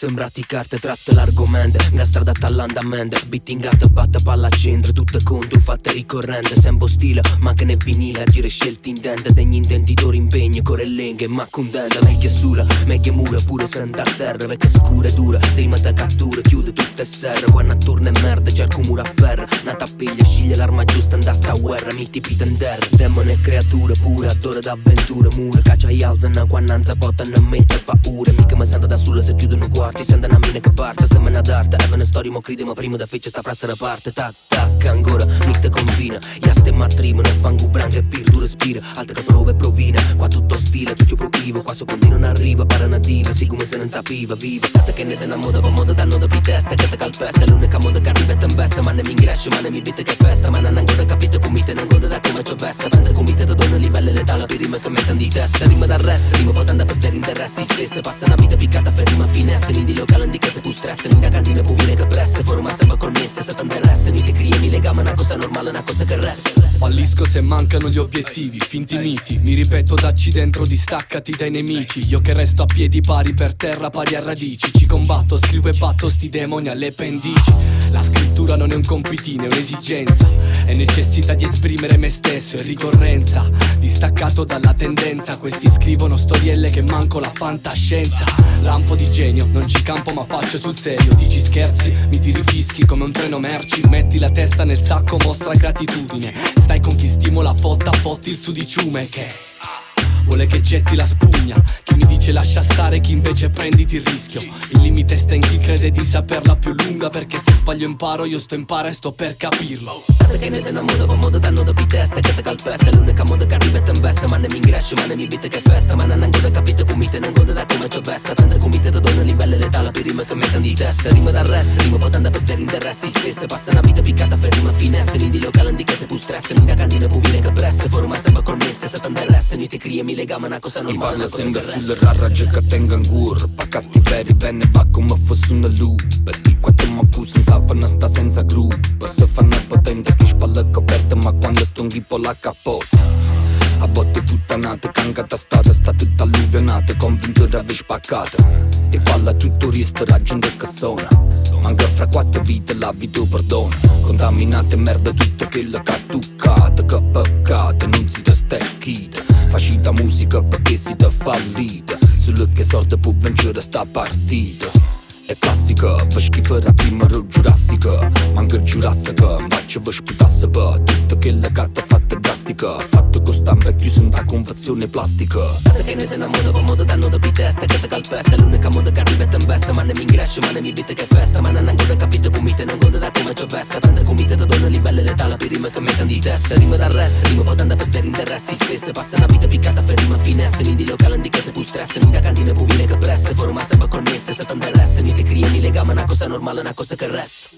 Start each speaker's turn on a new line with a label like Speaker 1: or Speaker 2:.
Speaker 1: Sembrati carte tratte l'argomento Una strada all'andamento Beating art batta palla centro Tutte contro fatte ricorrente Sempre stile ma che ne vinile Agire scelti in dente Degli intenditori impegni Corellenghe ma contenta Meglio sulla Meglio mura pure senta a terra Perché scura e dura Rima da cattura Chiude tutte serre Quando attorno è merda Cerco mura a ferro Nata piglia Sceglie l'arma giusta Andà sta guerra Mi tipi tender Demone creature pure Adore d'avventure Mura Caccia e alzano Quando non sapotano Mente paura Mica mi sento da sola Se chiudono quarti Sento una mina che parte Sembra d'arte E una storia mo crede Ma prima da fece sta frase da parte Tac tac ancora Mi te convina Ja ste matrimo Ne fango branca e pir respira Alta che prova e provina Provivo Qua secondi non arriva Para nativa Sì come se non sapiva Viva Tata che ne te moda Va moda danno da testa Che te calpesta L'unica moda che arriva e te investe Ma ne mi ingresce Ma ne mi bitte che festa Ma non ancora capito come te Non goda da come c'ho vesta Pensa come te dono livello letale Per rima che mettono di testa Rima d'arresto Rima potendo per zero interessi stesse Passa una vita piccata Per rima finesse Mi di locale di che se pu stress Mi da cantina pu vine che presse
Speaker 2: mancano gli obiettivi Finti miti. Mi ripeto dacci dentro Distaccati dai nemici. Io che resto a piedi pari per terra Pari a radici. Ci combatto Scrivo e batto sti demoni alle pendici La scrittura non è un compitino È un'esigenza. È necessità di esprimere me stesso È ricorrenza. Distaccato dalla tendenza Questi scrivono storielle che manco la fantascienza. Lampo di genio Non ci campo ma faccio sul serio. Dici scherzi Mi tiri fischi come un treno merci. Metti la testa nel sacco Mostra gratitudine. Stai con chi stimola fotta Fotti il sudiciume che Vuole che getti la spugna. Chi mi dice lascia stare Chi invece prenditi il rischio. Il limite sta in chi crede di saperla più lunga Perché se sbaglio imparo Io sto impara e sto per capirlo.
Speaker 1: Che ne te una moda Va moda danno da testa Che te calpesta. L'unica moda che arriva e te investe Ma ne mi ingresce Ma ne mi bitte che festa. Ma non ancora capito come te Non da come c'ho vesta Pensa come te ti dono livello letale Per rima che mettono di testa. Rima d'arresto Rima potendo per zero interessi stesse. Passa una vita piccata Per rima finesse Mi di locale di che se pu stress Mi da cantina pu che presse Forma sempre connesse Mi ti cria mi legama Una cosa
Speaker 3: Mi parla
Speaker 1: Una cosa
Speaker 3: sempre
Speaker 1: che resta
Speaker 3: sulle rarragge che tengo ancora Pa' cattiveria bene va come fosse una lupa. Sti quattro ma senza sapano sta senza gruppo. Se fanno potente che spalla coperta Ma quando sto in ghippo la capotta a botte puttanate, cangata stata, sta tutta alluvionata, convinto aver spaccata E palla tutto la gente che suona Manca fra quattro vite la vita perdona. Contaminate merda tutto che ha toccato Che peccato, non si te stecchita Facita musica perché si te fallita Solo che sorte può vincere sta partita. È classica, schifo la prima ro giurassica Manca giurassica, invece vi sputasse per Tutto che ha fatto drastica. Fatto con stampa chiuso convezione plastica.
Speaker 1: Tata che ne te una moda Va moda danno da testa Che te calpesta L'unica moda che arriva e te investe Ma ne mi ingresce Ma ne mi bitte che festa. Ma non ancora capito come te Non goda da come c'ho vesta Pensa come te ti dono livello letale Per rima che mettono di testa. Rima d'arresto Rima potendo per zero interessi. Stesse Passa una vita piccata Per rima finesse. Mi di locale di che se pu stress. Mi da cantina pu vine che presse. Forma sempre connesse Se t'interessa Mi ti cria mi legama Una cosa normale Una cosa che resta